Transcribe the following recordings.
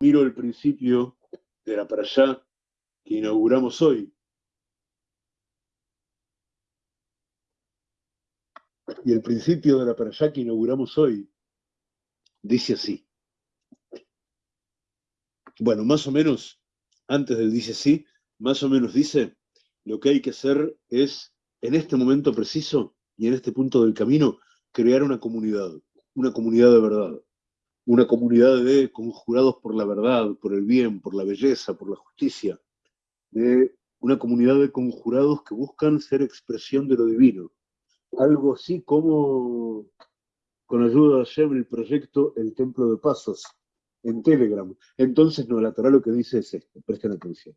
miro el principio de la allá que inauguramos hoy, y el principio de la allá que inauguramos hoy, dice así. Bueno, más o menos, antes del dice así, más o menos dice, lo que hay que hacer es, en este momento preciso y en este punto del camino, crear una comunidad, una comunidad de verdad, una comunidad de conjurados por la verdad, por el bien, por la belleza, por la justicia, de una comunidad de conjurados que buscan ser expresión de lo divino. Algo así como, con ayuda de Hashem, el proyecto El Templo de Pasos, en Telegram. Entonces, no, la Torah lo que dice es esto, presten atención.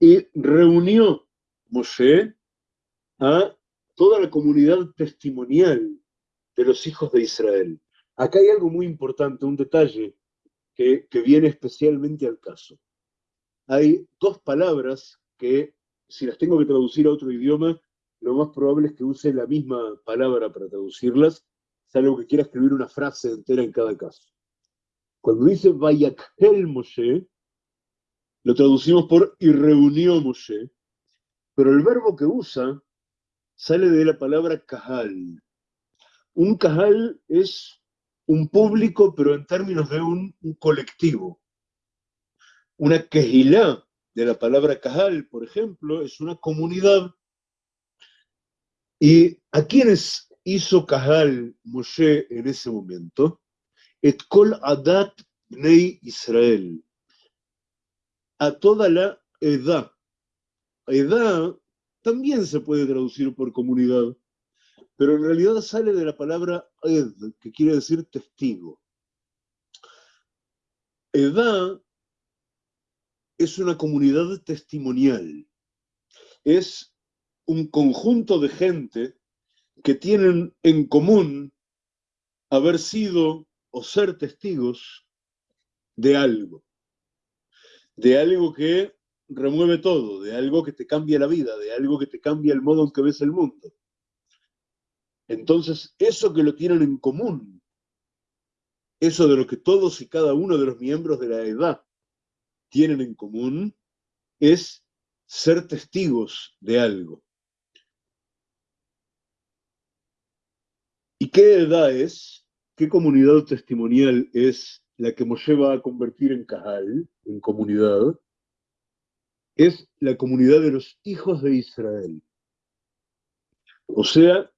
Y reunió Moshe a toda la comunidad testimonial de los hijos de Israel. Acá hay algo muy importante, un detalle que, viene especialmente al caso. Hay dos palabras que, si las tengo que traducir a otro idioma, lo más probable es que use la misma palabra para traducirlas, salvo que quiera escribir una frase entera en cada caso. Cuando dice Vayakhel Moshe, lo traducimos por y reunió Moshe, pero el verbo que usa sale de la palabra kahal. Un kahal es un público, pero en términos de un, colectivo. Una kehilá de la palabra kahal, por ejemplo, es una comunidad ¿Y a quiénes hizo Kahal Moshe en ese momento? Et kol adat bnei Israel. A toda la edad. Edad también se puede traducir por comunidad, pero en realidad sale de la palabra ed, que quiere decir testigo. Edad es una comunidad testimonial. Es un conjunto de gente que tienen en común haber sido o ser testigos de algo, de algo que remueve todo, de algo que te cambia la vida, de algo que te cambia el modo en que ves el mundo. Entonces, eso que lo tienen en común, eso de lo que todos y cada uno de los miembros de la edad tienen en común, es ser testigos de algo. ¿Y qué edad es? ¿Qué comunidad testimonial es la que Moshe va a convertir en Cajal, en comunidad? Es la comunidad de los hijos de Israel. O sea,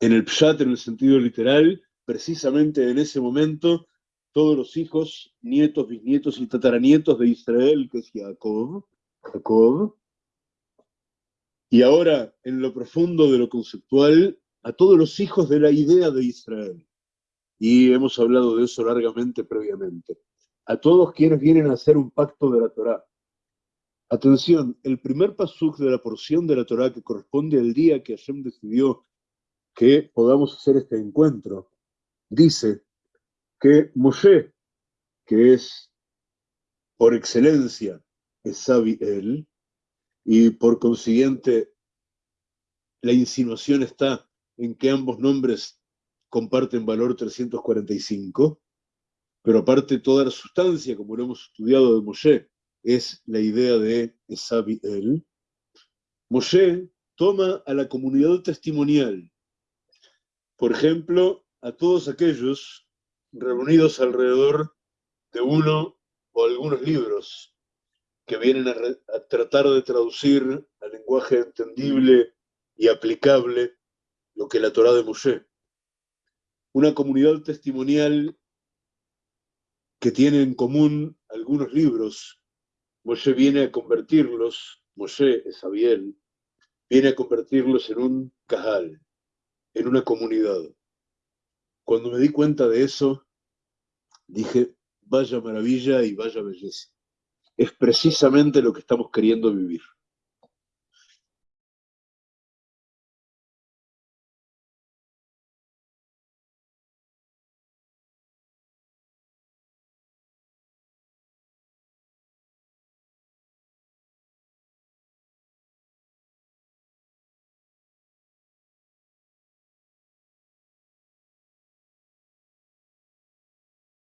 en el Pshat, en el sentido literal, precisamente en ese momento, todos los hijos, nietos, bisnietos y tataranietos de Israel, que es Jacob, Jacob, y ahora, en lo profundo de lo conceptual, a todos los hijos de la idea de Israel. Y hemos hablado de eso largamente previamente. A todos quienes vienen a hacer un pacto de la Torá. Atención, el primer pasuk de la porción de la Torá que corresponde al día que Hashem decidió que podamos hacer este encuentro, dice que Moshe, que es por excelencia él, y por consiguiente la insinuación está en que ambos nombres comparten valor 345, pero aparte toda la sustancia, como lo hemos estudiado de Moshe, es la idea de Esabi el. Moshe toma a la comunidad testimonial, por ejemplo, a todos aquellos reunidos alrededor de uno o algunos libros que vienen a, a tratar de traducir al lenguaje entendible y aplicable lo que la Torá de Moshe. Una comunidad testimonial que tiene en común algunos libros. Moshe viene a convertirlos, Moshe es Abiel, viene a convertirlos en un cajal, en una comunidad. Cuando me di cuenta de eso, dije, vaya maravilla y vaya belleza. Es precisamente lo que estamos queriendo vivir.